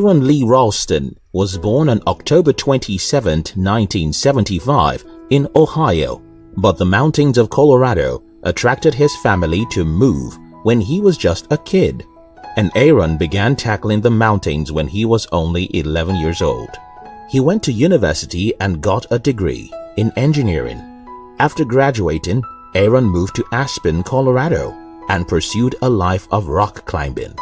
Aaron Lee Ralston was born on October 27, 1975 in Ohio, but the mountains of Colorado attracted his family to move when he was just a kid, and Aaron began tackling the mountains when he was only 11 years old. He went to university and got a degree in engineering. After graduating, Aaron moved to Aspen, Colorado and pursued a life of rock climbing.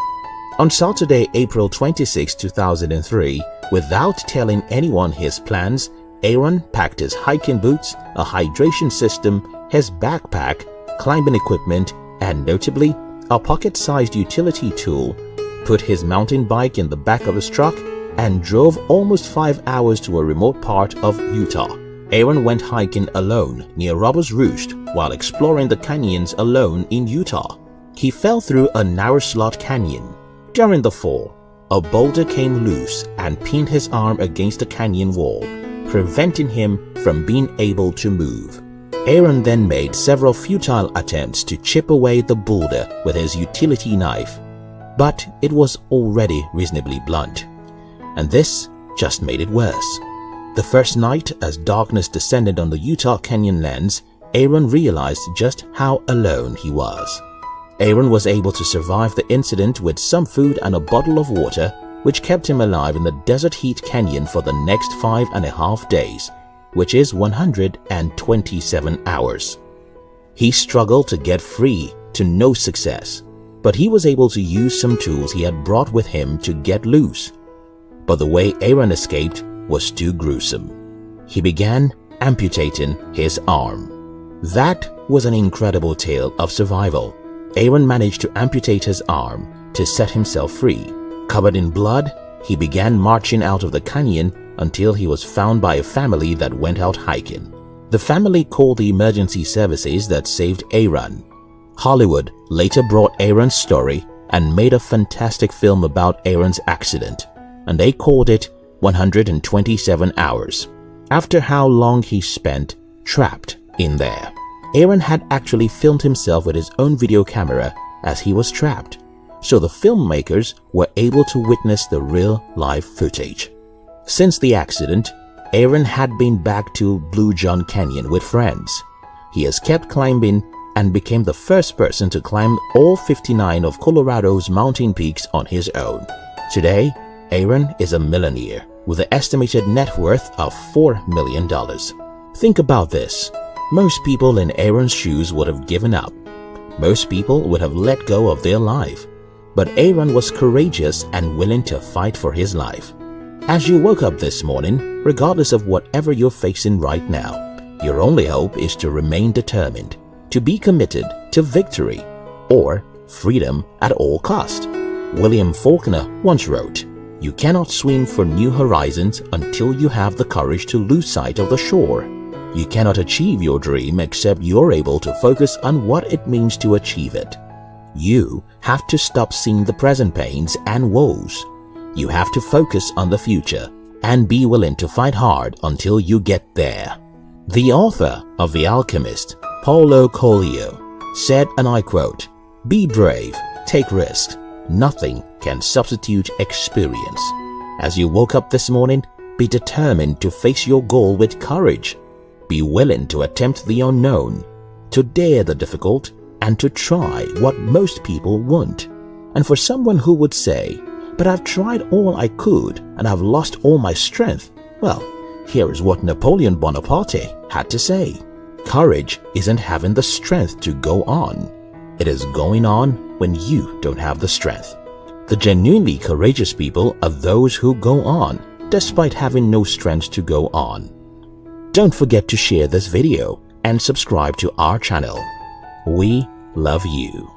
On Saturday, April 26, 2003, without telling anyone his plans, Aaron packed his hiking boots, a hydration system, his backpack, climbing equipment, and notably, a pocket-sized utility tool, put his mountain bike in the back of his truck, and drove almost five hours to a remote part of Utah. Aaron went hiking alone near Robbers Roost while exploring the canyons alone in Utah. He fell through a narrow slot canyon during the fall, a boulder came loose and pinned his arm against the canyon wall, preventing him from being able to move. Aaron then made several futile attempts to chip away the boulder with his utility knife, but it was already reasonably blunt. And this just made it worse. The first night, as darkness descended on the Utah Canyon lands, Aaron realized just how alone he was. Aaron was able to survive the incident with some food and a bottle of water, which kept him alive in the Desert Heat Canyon for the next five and a half days, which is 127 hours. He struggled to get free to no success, but he was able to use some tools he had brought with him to get loose. But the way Aaron escaped was too gruesome. He began amputating his arm. That was an incredible tale of survival. Aaron managed to amputate his arm to set himself free. Covered in blood, he began marching out of the canyon until he was found by a family that went out hiking. The family called the emergency services that saved Aaron. Hollywood later brought Aaron's story and made a fantastic film about Aaron's accident, and they called it 127 Hours, after how long he spent trapped in there. Aaron had actually filmed himself with his own video camera as he was trapped, so the filmmakers were able to witness the real life footage. Since the accident, Aaron had been back to Blue John Canyon with friends. He has kept climbing and became the first person to climb all 59 of Colorado's mountain peaks on his own. Today, Aaron is a millionaire with an estimated net worth of $4 million. Think about this. Most people in Aaron's shoes would have given up. Most people would have let go of their life. But Aaron was courageous and willing to fight for his life. As you woke up this morning, regardless of whatever you're facing right now, your only hope is to remain determined, to be committed to victory or freedom at all cost. William Faulkner once wrote, You cannot swim for new horizons until you have the courage to lose sight of the shore. You cannot achieve your dream except you're able to focus on what it means to achieve it. You have to stop seeing the present pains and woes. You have to focus on the future and be willing to fight hard until you get there. The author of The Alchemist, Paulo Coelho, said, and I quote, Be brave, take risks. Nothing can substitute experience. As you woke up this morning, be determined to face your goal with courage be willing to attempt the unknown, to dare the difficult, and to try what most people won't. And for someone who would say, but I've tried all I could and I've lost all my strength, well, here is what Napoleon Bonaparte had to say. Courage isn't having the strength to go on. It is going on when you don't have the strength. The genuinely courageous people are those who go on despite having no strength to go on. Don't forget to share this video and subscribe to our channel. We love you.